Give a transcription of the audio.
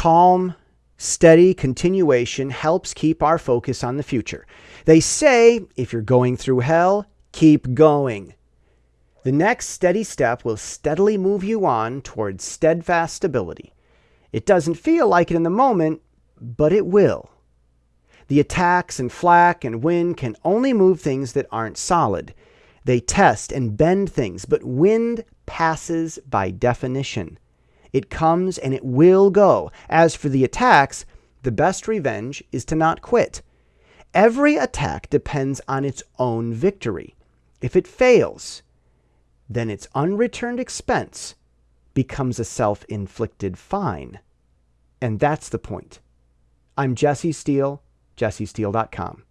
Calm, steady continuation helps keep our focus on the future. They say if you're going through hell, keep going. The next steady step will steadily move you on towards steadfast stability. It doesn't feel like it in the moment, but it will. The attacks and flak and wind can only move things that aren't solid. They test and bend things, but wind passes by definition. It comes and it will go. As for the attacks, the best revenge is to not quit. Every attack depends on its own victory. If it fails, then its unreturned expense becomes a self inflicted fine. And that's the point. I'm Jesse Steele, jessesteele.com.